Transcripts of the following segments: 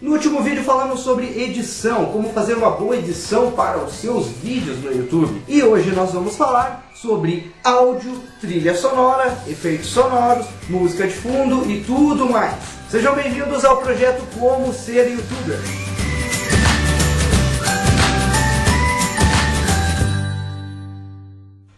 No último vídeo falamos sobre edição, como fazer uma boa edição para os seus vídeos no YouTube. E hoje nós vamos falar sobre áudio, trilha sonora, efeitos sonoros, música de fundo e tudo mais. Sejam bem-vindos ao projeto Como Ser Youtuber.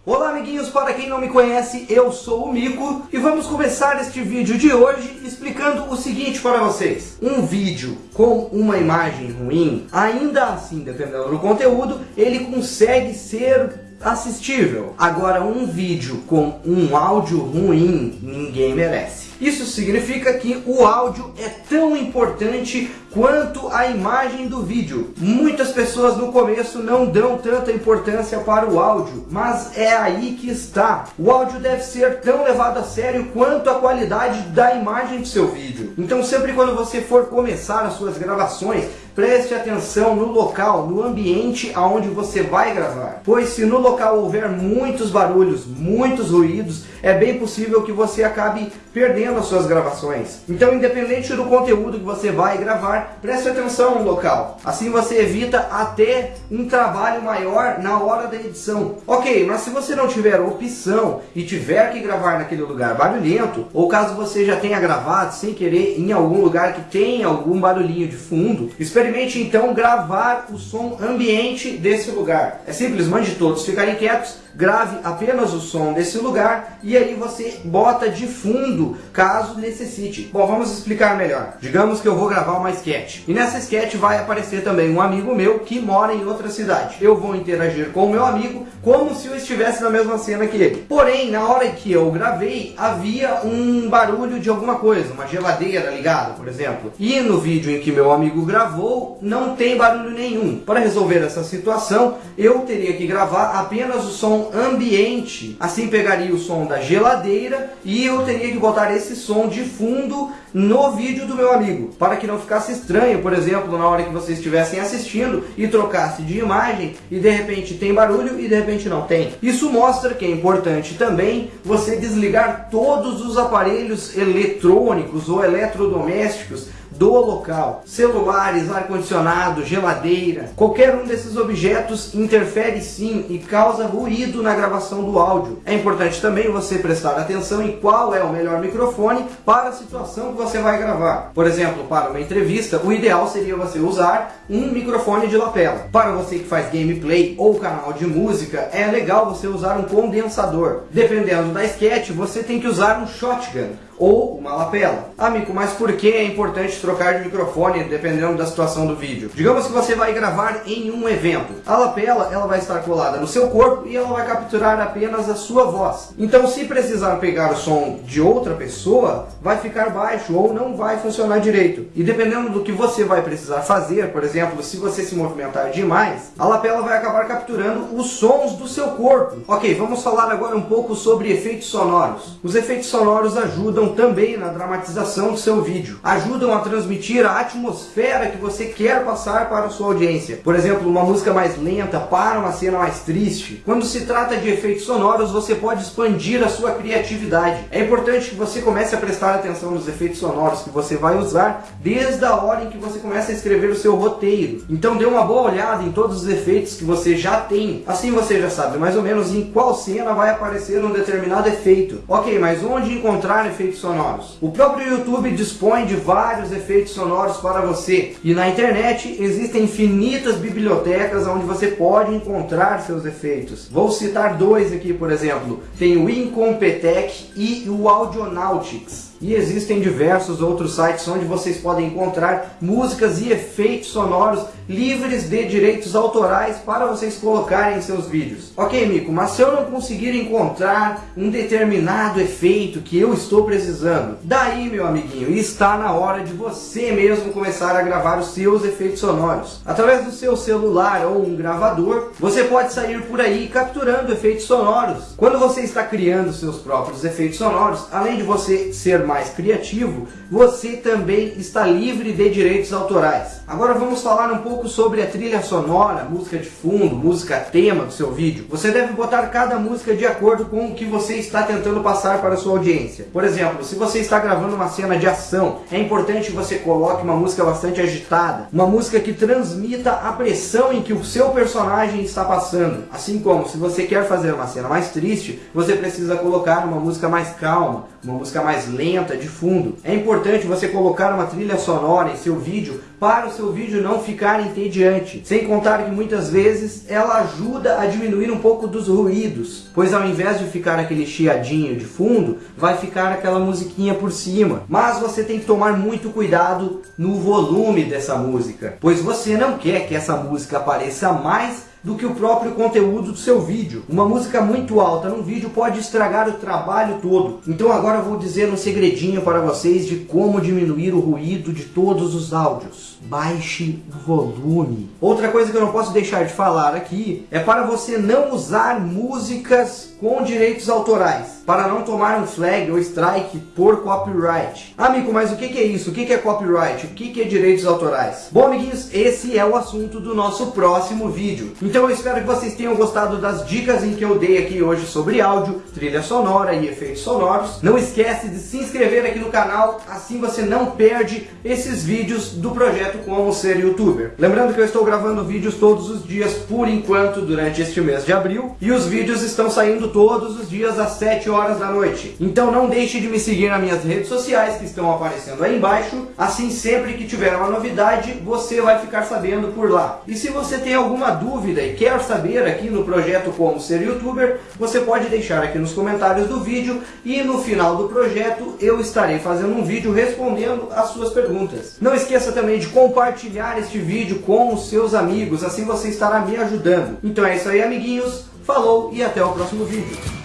Olá amiguinhos, para quem não me conhece, eu sou o Mico e vamos começar este vídeo de hoje explicando o seguinte para vocês. Um vídeo com uma imagem ruim, ainda assim, dependendo do conteúdo, ele consegue ser assistível. Agora, um vídeo com um áudio ruim, ninguém merece. Isso significa que o áudio é tão importante quanto a imagem do vídeo. Muitas pessoas no começo não dão tanta importância para o áudio, mas é aí que está. O áudio deve ser tão levado a sério quanto a qualidade da imagem do seu vídeo. Então sempre quando você for começar as suas gravações, preste atenção no local, no ambiente aonde você vai gravar. Pois se no local houver muitos barulhos, muitos ruídos, é bem possível que você acabe perdendo as suas gravações. Então independente do conteúdo que você vai gravar, preste atenção no local. Assim você evita até um trabalho maior na hora da edição. Ok, mas se você não tiver opção e tiver que gravar naquele lugar barulhento, ou caso você já tenha gravado sem querer em algum lugar que tem algum barulhinho de fundo, experimente então gravar o som ambiente desse lugar. É simples, mande todos ficarem quietos grave apenas o som desse lugar e aí você bota de fundo caso necessite. Bom, vamos explicar melhor. Digamos que eu vou gravar uma sketch e nessa sketch vai aparecer também um amigo meu que mora em outra cidade. Eu vou interagir com o meu amigo como se eu estivesse na mesma cena que ele. Porém, na hora que eu gravei, havia um barulho de alguma coisa, uma geladeira ligada, por exemplo. E no vídeo em que meu amigo gravou, não tem barulho nenhum. Para resolver essa situação, eu teria que gravar apenas o som ambiente. Assim pegaria o som da geladeira e eu teria que botar esse som de fundo no vídeo do meu amigo, para que não ficasse estranho, por exemplo, na hora que vocês estivessem assistindo e trocasse de imagem e de repente tem barulho e de repente não tem. Isso mostra que é importante também você desligar todos os aparelhos eletrônicos ou eletrodomésticos do local. Celulares, ar-condicionado, geladeira, qualquer um desses objetos interfere sim e causa ruído na gravação do áudio. É importante também você prestar atenção em qual é o melhor microfone para a situação que você vai gravar. Por exemplo, para uma entrevista, o ideal seria você usar um microfone de lapela. Para você que faz gameplay ou canal de música, é legal você usar um condensador. Dependendo da sketch, você tem que usar um shotgun ou uma lapela. Amigo, mas por que é importante trocar de microfone dependendo da situação do vídeo? Digamos que você vai gravar em um evento. A lapela ela vai estar colada no seu corpo e ela vai capturar apenas a sua voz. Então se precisar pegar o som de outra pessoa, vai ficar baixo ou não vai funcionar direito. E dependendo do que você vai precisar fazer, por exemplo, se você se movimentar demais, a lapela vai acabar capturando os sons do seu corpo. Ok, vamos falar agora um pouco sobre efeitos sonoros. Os efeitos sonoros ajudam também na dramatização do seu vídeo. Ajudam a transmitir a atmosfera que você quer passar para a sua audiência. Por exemplo, uma música mais lenta para uma cena mais triste. Quando se trata de efeitos sonoros, você pode expandir a sua criatividade. É importante que você comece a prestar atenção nos efeitos sonoros que você vai usar desde a hora em que você começa a escrever o seu roteiro. Então dê uma boa olhada em todos os efeitos que você já tem. Assim você já sabe mais ou menos em qual cena vai aparecer um determinado efeito. Ok, mas onde encontrar efeitos sonoros. O próprio YouTube dispõe de vários efeitos sonoros para você. E na internet existem infinitas bibliotecas onde você pode encontrar seus efeitos. Vou citar dois aqui, por exemplo. Tem o Incompetech e o Audionautics. E existem diversos outros sites onde vocês podem encontrar músicas e efeitos sonoros livres de direitos autorais para vocês colocarem em seus vídeos. Ok, Mico, mas se eu não conseguir encontrar um determinado efeito que eu estou precisando, daí, meu amiguinho, está na hora de você mesmo começar a gravar os seus efeitos sonoros. Através do seu celular ou um gravador, você pode sair por aí capturando efeitos sonoros. Quando você está criando seus próprios efeitos sonoros, além de você ser mais criativo, você também está livre de direitos autorais. Agora vamos falar um pouco sobre a trilha sonora, música de fundo, música tema do seu vídeo. Você deve botar cada música de acordo com o que você está tentando passar para a sua audiência. Por exemplo, se você está gravando uma cena de ação, é importante que você coloque uma música bastante agitada, uma música que transmita a pressão em que o seu personagem está passando. Assim como se você quer fazer uma cena mais triste, você precisa colocar uma música mais calma, uma música mais lenta de fundo. É importante você colocar uma trilha sonora em seu vídeo para o seu vídeo não ficar entediante. Sem contar que muitas vezes ela ajuda a diminuir um pouco dos ruídos, pois ao invés de ficar aquele chiadinho de fundo, vai ficar aquela musiquinha por cima. Mas você tem que tomar muito cuidado no volume dessa música, pois você não quer que essa música apareça mais do que o próprio conteúdo do seu vídeo. Uma música muito alta num vídeo pode estragar o trabalho todo. Então agora eu vou dizer um segredinho para vocês de como diminuir o ruído de todos os áudios. Baixe o volume. Outra coisa que eu não posso deixar de falar aqui é para você não usar músicas com direitos autorais, para não tomar um flag ou strike por copyright. Amigo, mas o que é isso? O que é copyright? O que é direitos autorais? Bom, amiguinhos, esse é o assunto do nosso próximo vídeo. Então eu espero que vocês tenham gostado das dicas em que eu dei aqui hoje sobre áudio, trilha sonora e efeitos sonoros. Não esquece de se inscrever aqui no canal, assim você não perde esses vídeos do projeto Como Ser Youtuber. Lembrando que eu estou gravando vídeos todos os dias por enquanto durante este mês de abril e os vídeos estão saindo todos os dias às 7 horas da noite. Então não deixe de me seguir nas minhas redes sociais que estão aparecendo aí embaixo. Assim, sempre que tiver uma novidade, você vai ficar sabendo por lá. E se você tem alguma dúvida e quer saber aqui no projeto Como Ser Youtuber, você pode deixar aqui nos comentários do vídeo e no final do projeto eu estarei fazendo um vídeo respondendo as suas perguntas. Não esqueça também de compartilhar este vídeo com os seus amigos, assim você estará me ajudando. Então é isso aí, amiguinhos. Falou e até o próximo vídeo.